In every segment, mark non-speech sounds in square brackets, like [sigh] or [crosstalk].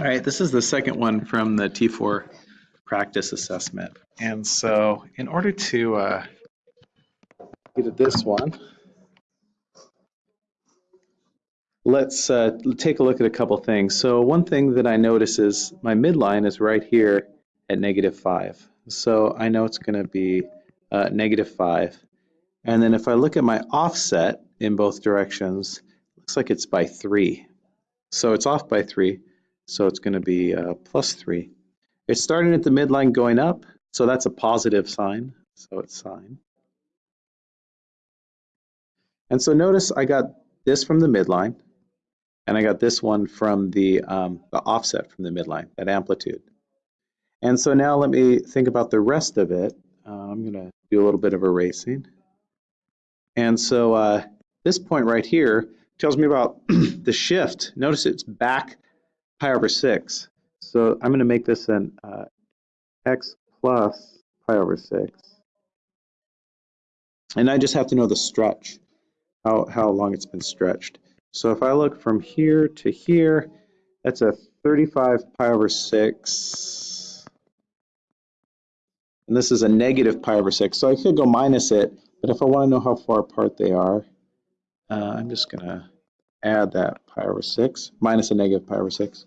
All right, this is the second one from the T4 practice assessment. And so in order to uh, get at this one, let's uh, take a look at a couple things. So one thing that I notice is my midline is right here at negative 5. So I know it's going to be uh, negative 5. And then if I look at my offset in both directions, looks like it's by 3. So it's off by 3. So it's going to be uh, plus 3. It's starting at the midline going up, so that's a positive sign. So it's sine. And so notice I got this from the midline, and I got this one from the, um, the offset from the midline, that amplitude. And so now let me think about the rest of it. Uh, I'm going to do a little bit of erasing. And so uh, this point right here tells me about [clears throat] the shift. Notice it's back pi over 6. So I'm going to make this an uh, x plus pi over 6. And I just have to know the stretch, how, how long it's been stretched. So if I look from here to here, that's a 35 pi over 6. And this is a negative pi over 6. So I could go minus it, but if I want to know how far apart they are, uh, I'm just going to add that pi over 6, minus a negative pi over 6.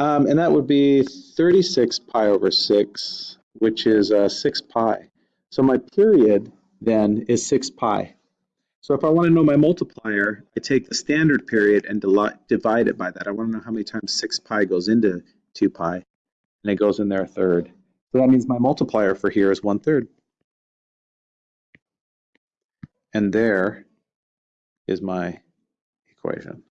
Um, and that would be 36 pi over 6, which is uh, 6 pi. So my period then is 6 pi. So if I want to know my multiplier, I take the standard period and divide it by that. I want to know how many times 6 pi goes into 2 pi, and it goes in there a third. So that means my multiplier for here is 1 third. And there is my equation.